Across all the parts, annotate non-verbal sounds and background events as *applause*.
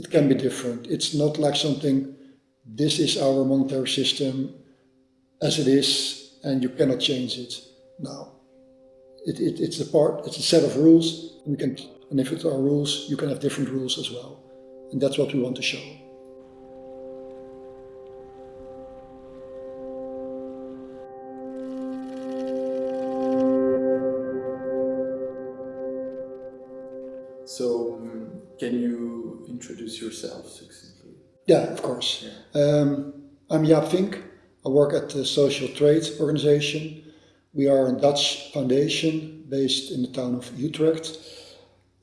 it can be different. It's not like something, this is our monetary system as it is, and you cannot change it. now. It, it, it's a part, it's a set of rules, and we can, and if it are rules, you can have different rules as well. And that's what we want to show. Introduce yourself succinctly? Yeah, of course. Yeah. Um, I'm Jaap Vink. I work at the Social Trade Organization. We are a Dutch foundation based in the town of Utrecht.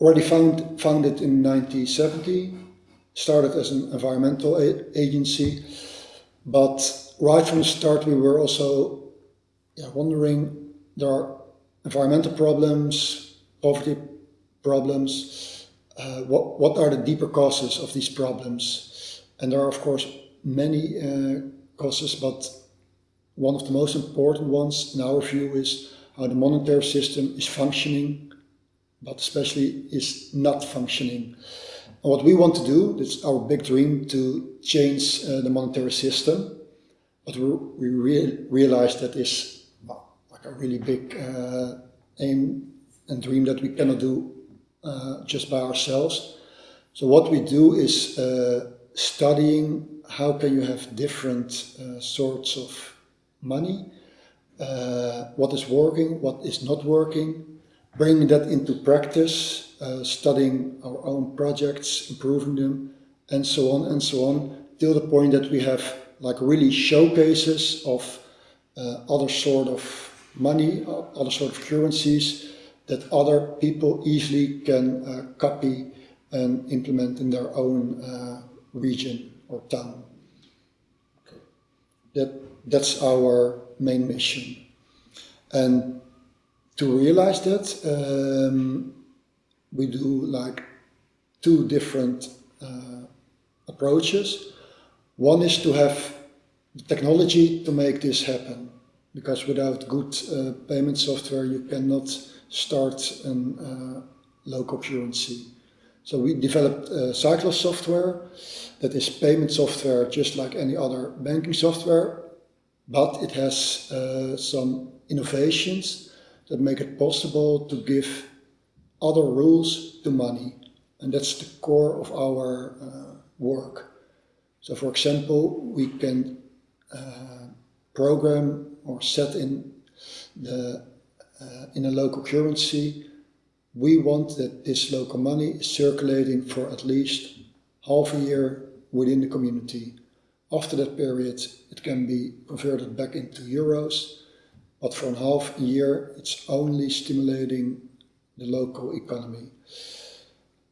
Already found, founded in 1970, started as an environmental agency, but right from the start we were also yeah, wondering there are environmental problems, poverty problems, uh, what, what are the deeper causes of these problems? And there are of course many uh, causes, but one of the most important ones in our view is how the monetary system is functioning, but especially is not functioning. And what we want to do, it's our big dream to change uh, the monetary system, but we, re realize that is like a really big uh, aim and dream that we cannot do uh, just by ourselves. So what we do is uh, studying how can you have different uh, sorts of money, uh, what is working, what is not working, bringing that into practice, uh, studying our own projects, improving them, and so on and so on, till the point that we have like really showcases of other sort of money, other sort of currencies, that other people easily can uh, copy and implement in their own uh, region or town. Okay. That, that's our main mission. And to realize that, um, we do like two different uh, approaches. One is to have the technology to make this happen, because without good uh, payment software you cannot start a uh, local currency. So we developed uh, Cyclos software that is payment software just like any other banking software, but it has uh, some innovations that make it possible to give other rules to money. And that's the core of our uh, work. So for example, we can uh, program or set in the uh, in a local currency, we want that this local money is circulating for at least half a year within the community. After that period, it can be converted back into euros, but for half a year, it's only stimulating the local economy.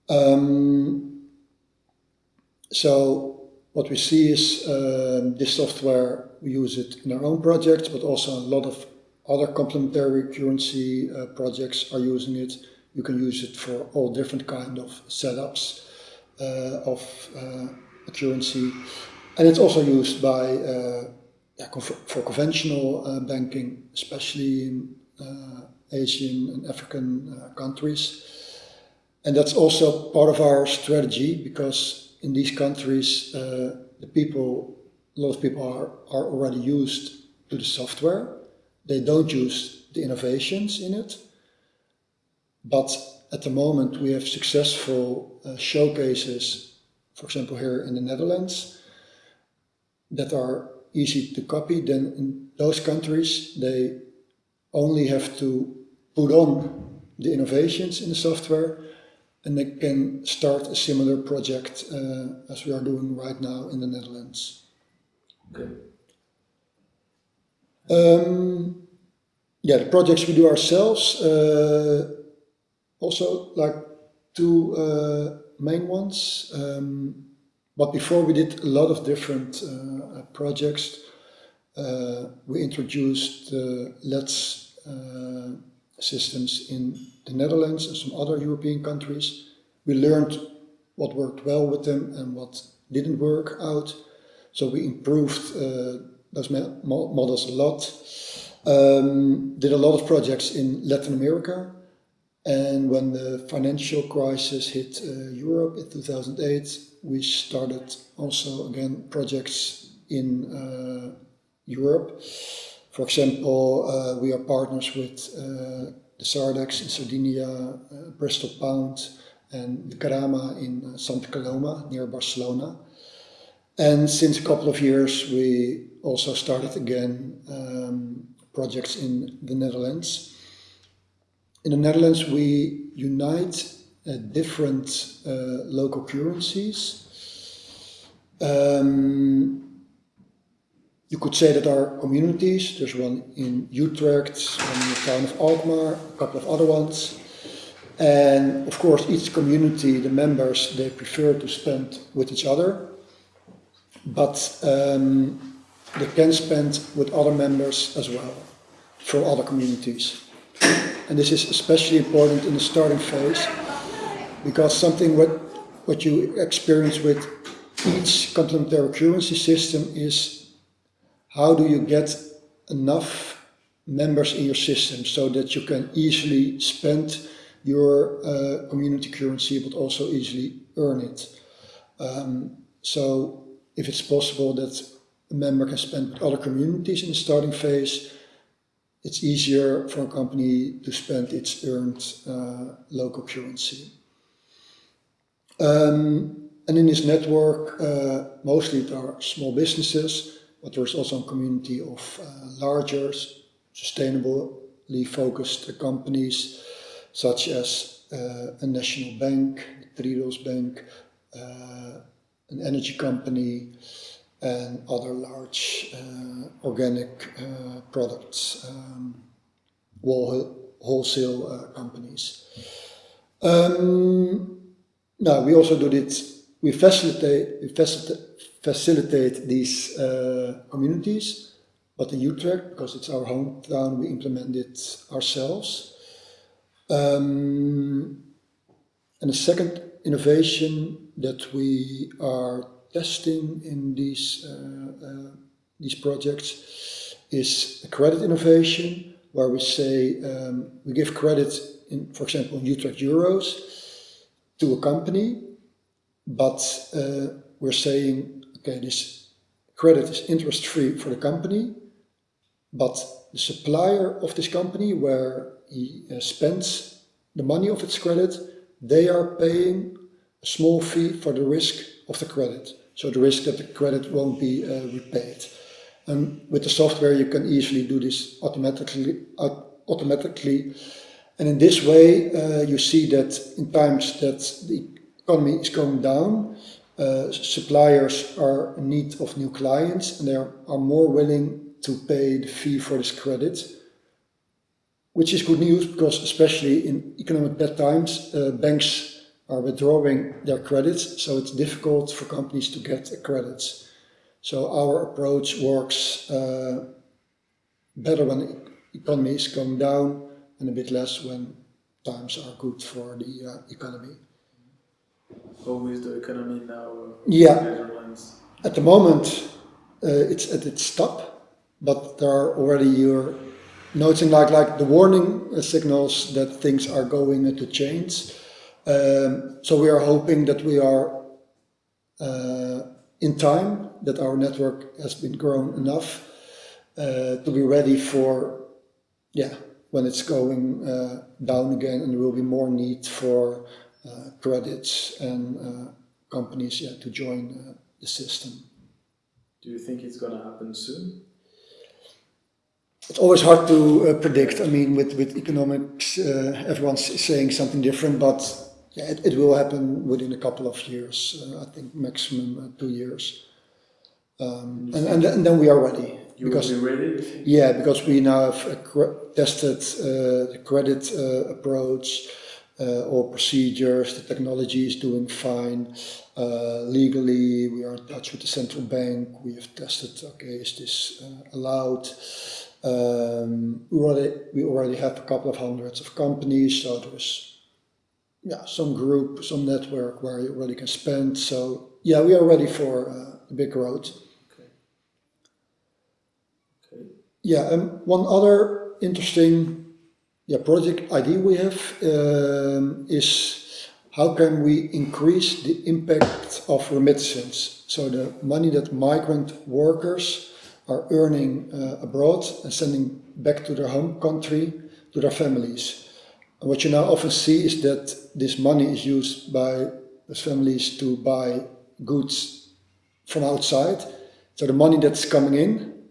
Um, so what we see is um, this software, we use it in our own projects, but also a lot of other complementary currency uh, projects are using it. You can use it for all different kind of setups uh, of uh, currency. And it's also used by uh, yeah, for conventional uh, banking, especially in uh, Asian and African countries. And that's also part of our strategy because in these countries, the people, a lot of people are, are already used to the software they don't use the innovations in it. But at the moment we have successful uh, showcases, for example here in the Netherlands, that are easy to copy. Then in those countries they only have to put on the innovations in the software and they can start a similar project uh, as we are doing right now in the Netherlands. Um, yeah, the projects we do ourselves, uh, also like two uh, main ones. Um, but before we did a lot of different uh, projects. Uh, we introduced the LETS uh, systems in the Netherlands and some other European countries. We learned what worked well with them and what didn't work out. So we improved uh, those models a lot. Um, did a lot of projects in Latin America. And when the financial crisis hit uh, Europe in 2008, we started also again projects in uh, Europe. For example, uh, we are partners with uh, the Sardex in Sardinia, uh, Bristol Pound, and the Grama in Santa Coloma near Barcelona. And since a couple of years, we also started again um, projects in the Netherlands. In the Netherlands, we unite uh, different uh, local currencies. Um, you could say that our communities, there's one in Utrecht, one in the town of Alkmaar, a couple of other ones. And of course, each community, the members, they prefer to spend with each other, but um, they can spend with other members as well from other communities. And this is especially important in the starting phase because something what, what you experience with each complementary currency system is how do you get enough members in your system so that you can easily spend your uh, community currency but also easily earn it. Um, so if it's possible that a member can spend with other communities in the starting phase, it's easier for a company to spend its earned uh, local currency. Um, and in this network, uh, mostly there are small businesses, but there's also a community of uh, larger, sustainably focused companies, such as uh, a national bank, Triodos Bank, uh, an energy company, and other large uh, organic uh, products, um, wholesale uh, companies. Um, now, we also do this, we facilitate, we facilitate, facilitate these uh, communities, but in Utrecht, because it's our hometown, we implement it ourselves. Um, and the second innovation that we are testing in these, uh, uh, these projects is a credit innovation where we say um, we give credit in, for example, in Utrecht euros to a company, but uh, we're saying, okay, this credit is interest free for the company, but the supplier of this company where he uh, spends the money of its credit, they are paying small fee for the risk of the credit. So the risk that the credit won't be uh, repaid. And with the software, you can easily do this automatically. Automatically. And in this way, uh, you see that in times that the economy is going down, uh, suppliers are in need of new clients and they are, are more willing to pay the fee for this credit which is good news because especially in economic bad times, uh, banks are withdrawing their credits, so it's difficult for companies to get credits. So our approach works uh, better when the economy is going down and a bit less when times are good for the uh, economy. How is the economy now? Yeah, Netherlands? at the moment uh, it's at its top, but there are already your noting like like the warning signals that things are going to change. Um, so we are hoping that we are uh, in time, that our network has been grown enough uh, to be ready for, yeah, when it's going uh, down again and there will be more need for uh, credits and uh, companies yeah, to join uh, the system. Do you think it's going to happen soon? It's always hard to predict. I mean, with, with economics, everyone's saying something different, but yeah, it, it, will happen within a couple of years. Uh, I think maximum uh, two years, um, and, and, and then we are ready. You because, will be ready. Yeah, because we now have tested uh, the credit uh, approach, uh, all procedures. The technology is doing fine. Uh, legally, we are in touch with the central bank. We have tested. Okay, is this allowed? Um, we already we already have a couple of hundreds of companies, so there's yeah, some group, some network where you already can spend. So yeah, we are ready for uh, the big road. Okay. Okay. Yeah, and one other interesting yeah, project idea we have um, is how can we increase the impact of remittances? So the money that migrant workers are earning uh, abroad and sending back to their home country, to their families. And what you now often see is that this money is used by families to buy goods from outside. So the money that's coming in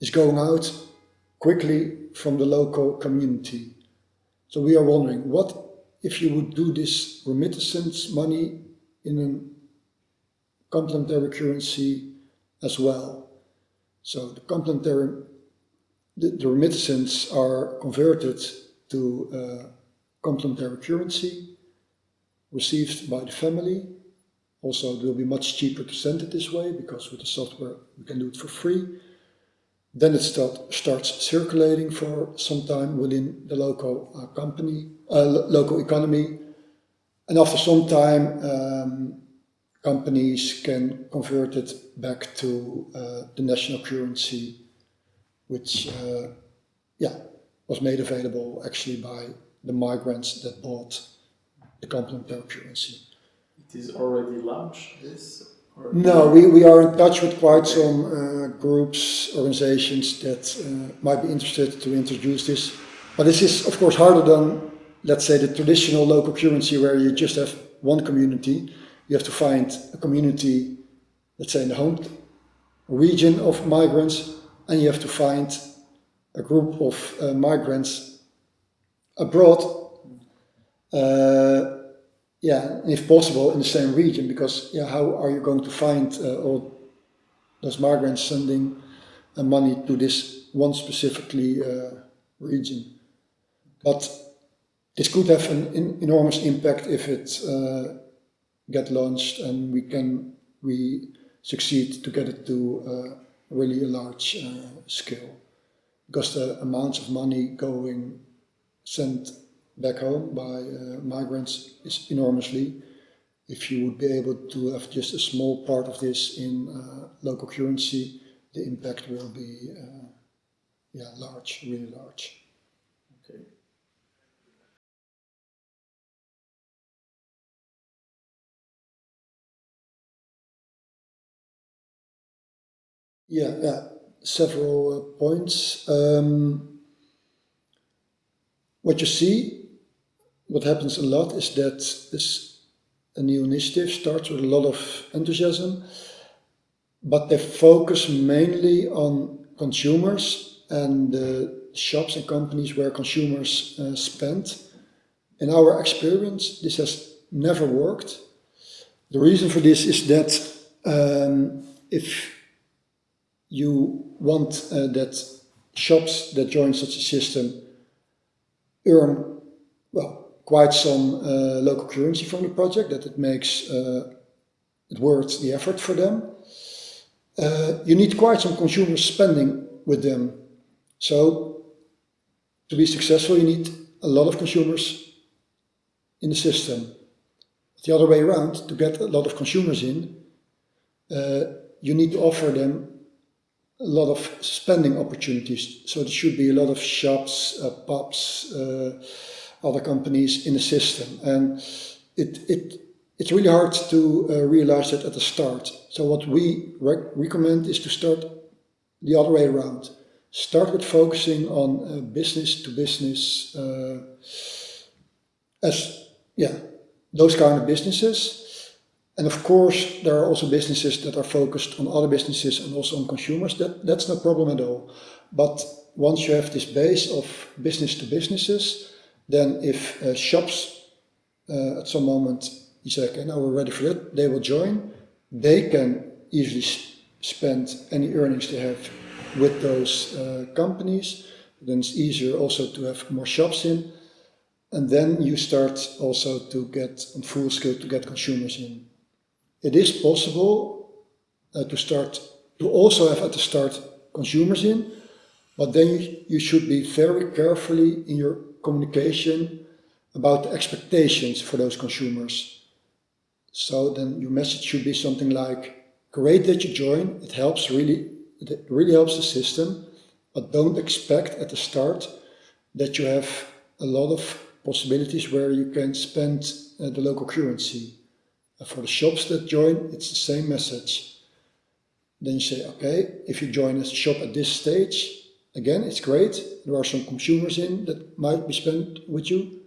is going out quickly from the local community. So we are wondering, what if you would do this remittance money in a complementary currency as well? So the complementary, the, the remittances are converted to uh, complementary currency received by the family. Also, it will be much cheaper to send it this way because with the software we can do it for free. Then it start, starts circulating for some time within the local uh, company, uh, local economy. And after some time, um, companies can convert it back to uh, the national currency, which uh, yeah, was made available actually by the migrants that bought the complementary currency. It is already launched, this? Or No, we, we are in touch with quite some uh, groups, organizations that uh, might be interested to introduce this. But this is, of course, harder than, let's say, the traditional local currency where you just have one community. You have to find a community, let's say, in the home region of migrants, and you have to find a group of uh, migrants abroad. Uh, yeah, if possible in the same region, because yeah, how are you going to find uh, all those migrants sending uh, money to this one specifically uh, region? But this could have an in, enormous impact if it uh, get launched and we can we succeed to get it to uh, really a large uh, scale, because the amounts of money going sent back home by uh, migrants is enormously. If you would be able to have just a small part of this in uh, local currency, the impact will be uh, yeah large, really large. Okay. Yeah, yeah, several uh, points. Um, what you see, what happens a lot is that this a new initiative starts with a lot of enthusiasm, but they focus mainly on consumers and the shops and companies where consumers uh, spend. In our experience, this has never worked. The reason for this is that um, if you want uh, that shops that join such a system earn well quite some uh, local currency from the project that it makes uh, it worth the effort for them. Uh, you need quite some consumer spending with them. So to be successful, you need a lot of consumers in the system. The other way around, to get a lot of consumers in, uh, you need to offer them a lot of spending opportunities. So there should be a lot of shops, uh, pubs, uh, other companies in the system. And it, it, it's really hard to uh, realize that at the start. So what we rec recommend is to start the other way around. Start with focusing on uh, business to business uh, as, yeah, those kind of businesses. And of course, there are also businesses that are focused on other businesses and also on consumers. That, that's no problem at all. But once you have this base of business to businesses, then if uh, shops uh, at some moment you say, okay, now we're ready for it, they will join. They can easily spend any earnings they have with those uh, companies. Then it's easier also to have more shops in. And then you start also to get on full scale to get consumers in. It is possible uh, to start to also have at the start consumers in, but then you, you should be very carefully in your communication about the expectations for those consumers. So then your message should be something like, great that you join, it helps really, it really helps the system, but don't expect at the start that you have a lot of possibilities where you can spend uh, the local currency. For the shops that join, it's the same message. Then you say, okay, if you join a shop at this stage, again, it's great. There are some consumers in that might be spent with you,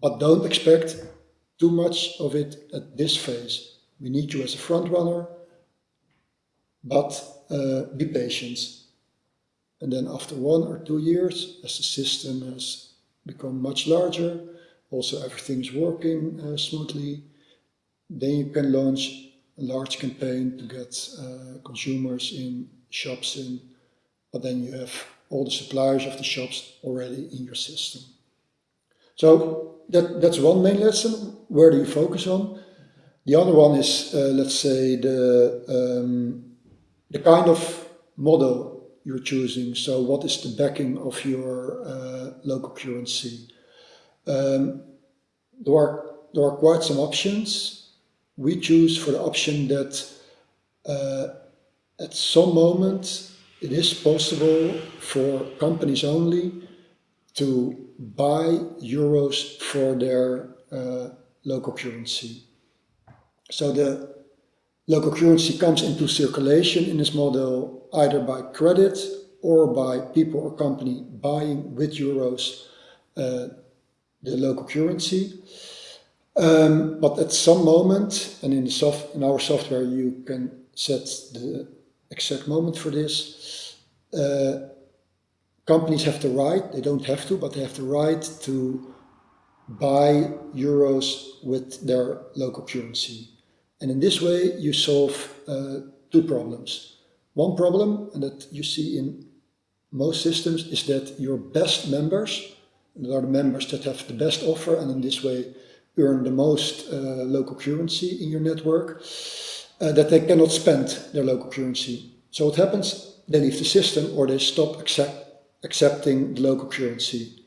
but don't expect too much of it at this phase. We need you as a front runner, but uh, be patient. And then after one or two years, as the system has become much larger, also everything's working uh, smoothly, then you can launch a large campaign to get uh, consumers in shops in, but then you have all the suppliers of the shops already in your system. So that, that's one main lesson. Where do you focus on? The other one is, uh, let's say, the, um, the kind of model you're choosing. So what is the backing of your uh, local currency? Um, there, are, there are quite some options. We choose for the option that uh, at some moment it is possible for companies only to buy euros for their uh, local currency. So the local currency comes into circulation in this model either by credit or by people or company buying with euros uh, the local currency. Um, but at some moment, and in, soft, in our software you can set the exact moment for this, uh, companies have the right, they don't have to, but they have the right to buy euros with their local currency. And in this way you solve uh, two problems. One problem, and that you see in most systems, is that your best members, that are the members that have the best offer and in this way earn the most uh, local currency in your network, uh, that they cannot spend their local currency. So what happens? They leave the system or they stop accept, accepting the local currency.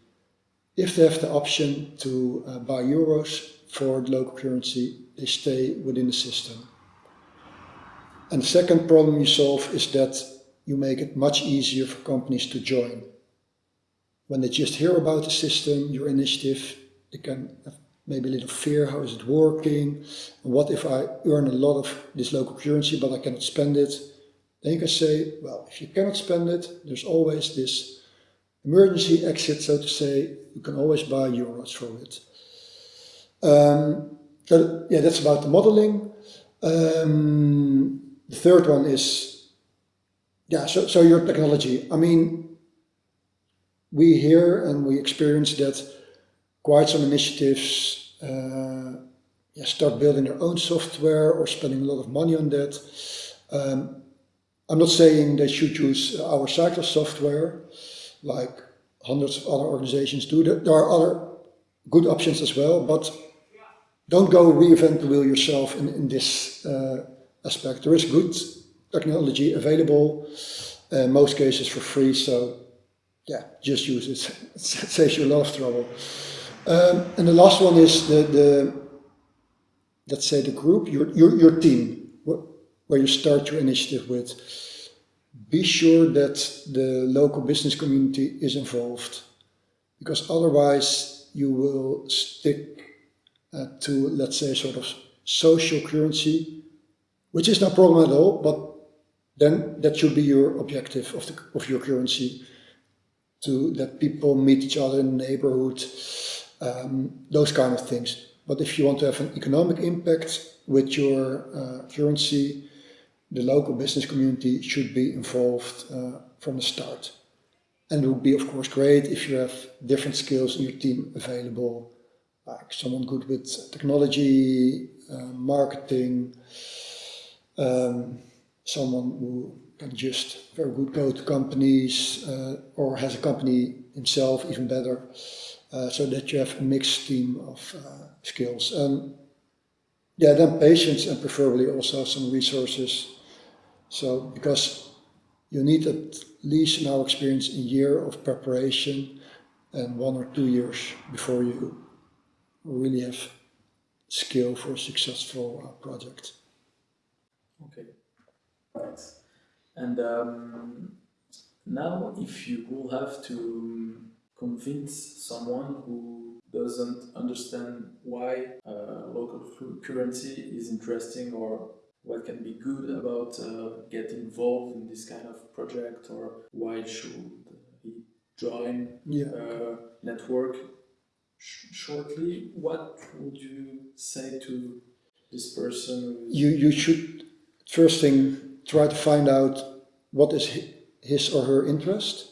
If they have the option to uh, buy euros for the local currency, they stay within the system. And the second problem you solve is that you make it much easier for companies to join. When they just hear about the system, your initiative, they can maybe a little fear, how is it working? What if I earn a lot of this local currency but I cannot spend it? Then you can say, well, if you cannot spend it, there's always this emergency exit, so to say, you can always buy euros for it. Um, yeah, that's about the modeling. Um, the third one is, yeah, so, so your technology. I mean, we hear and we experience that quite some initiatives uh, yeah, start building their own software or spending a lot of money on that. Um, I'm not saying they should use our Cyclos software, like hundreds of other organizations do. There are other good options as well, but don't go reinvent the wheel yourself in, in this uh, aspect. There is good technology available, in most cases for free, so yeah, just use it. *laughs* it saves you a lot of trouble. Um, and the last one is the, the let's say the group, your, your, your team where you start your initiative with, be sure that the local business community is involved because otherwise you will stick uh, to, let's say, sort of social currency, which is no problem at all, but then that should be your objective of, the, of your currency, to that people meet each other in the neighborhood, um, those kind of things. But if you want to have an economic impact with your uh, currency, the local business community should be involved uh, from the start. And it would be, of course, great if you have different skills in your team available, like someone good with technology, uh, marketing, um, someone who can just very good go to companies uh, or has a company himself, even better, uh, so that you have a mixed team of uh, skills. And yeah, then patience and preferably also some resources so, because you need at least in our experience a year of preparation and one or two years before you really have skill for a successful uh, project. Okay, thanks. And um, now if you will have to convince someone who doesn't understand why uh, local currency is interesting or what can be good about uh, getting involved in this kind of project or why should he join Yeah. uh, network Sh- shortly what would you say to this person You, you should, first thing, try to find out what is hi- his or her interest.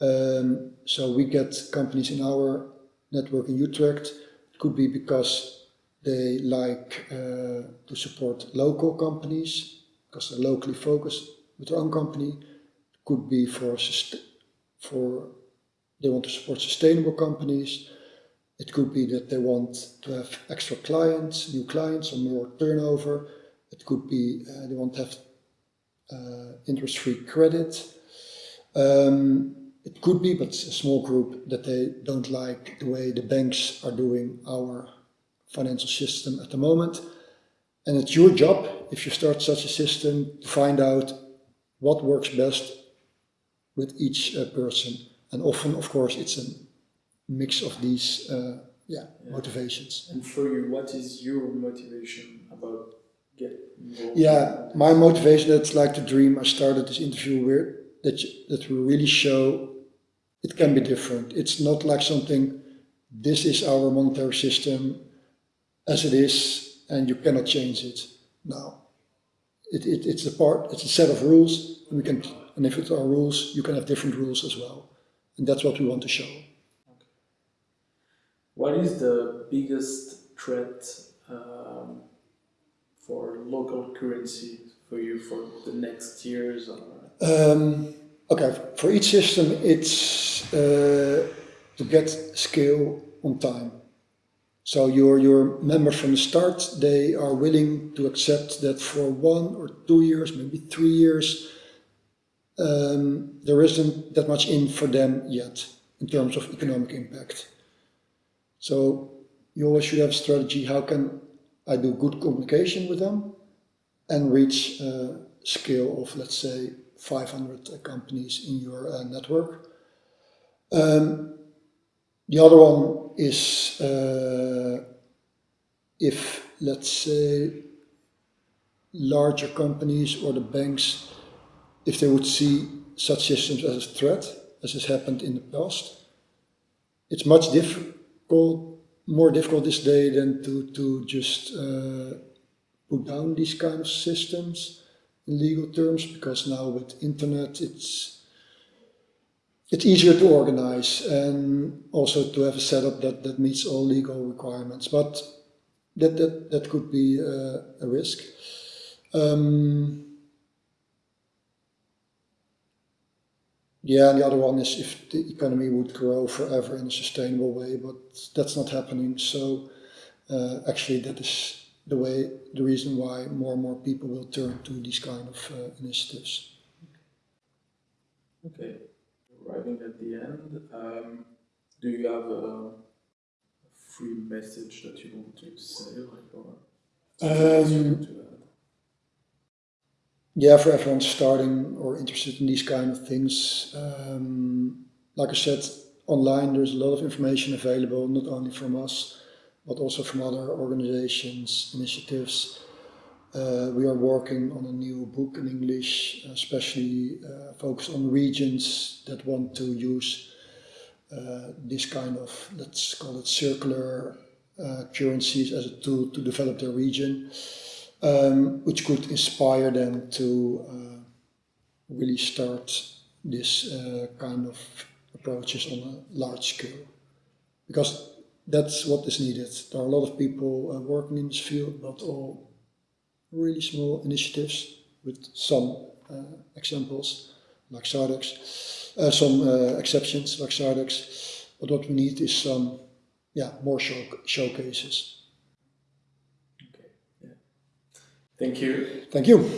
Um, so we get companies in our network in Utrecht. It could be because they like uh, to support local companies, because they're locally focused with their own company. It could be for, for they want to support sustainable companies. It could be that they want to have extra clients, new clients, or more turnover. It could be uh, they want to have uh, interest-free credit. Um, it could be, but it's a small group, that they don't like the way the banks are doing our financial system at the moment. And it's your job, if you start such a system, to find out what works best with each uh, person. And often, of course, it's a mix of these uh, yeah, Yeah. motivations. and for you what is your motivation about getting involved Yeah, my motivation, that's like the dream I started this interview with, that, that we really show it can be different. It's not like something, this is our monetary system as it is, and you cannot change it. No. It, it, it's a part, it's a set of rules, and we can, and if it's our rules, you can have different rules as well. And that's what we want to show. What is the biggest threat um, for local currency for you for the next years? Or Um, okay, for each system, it's uh, to get scale on time. So your your members from the start, they are willing to accept that for one or two years, maybe three years, um, there isn't that much in for them yet in terms of economic impact. So you always should have a strategy. How can I do good communication with them and reach a scale of, let's say, 500 companies in your uh, network? Um, the other one is uh, if, let's say, larger companies or the banks, if they would see such systems as a threat, as has happened in the past, it's much difficult, more difficult this day than to, to just uh, put down these kind of systems in legal terms, because now with internet it's it's easier to organize and also to have a setup that, that meets all legal requirements. But that that, that could be uh, a risk. Um, yeah, and the other one is if the economy would grow forever in a sustainable way, but that's not happening. So uh, actually, that is the way, the reason why more and more people will turn to these kind of uh, initiatives. okay, arriving at the end, um, do you have a free message that you want to say, like, or Um, yeah, for everyone starting or interested in these kind of things, um, like I said, online there's a lot of information available, not only from us, but also from other organizations, initiatives. Uh, we are working on a new book in English, especially uh, focused on regions that want to use uh, this kind of, let's call it circular uh, currencies as a tool to develop their region um, which could inspire them to uh, really start this uh, kind of approaches on a large scale. Because that's what is needed. There are a lot of people uh, working in this field, but all really small initiatives with some uh, examples like Sardex, uh, some uh, exceptions like Sardex. But what we need is some, yeah, more show showcases. Okay, yeah. Thank you. Thank you.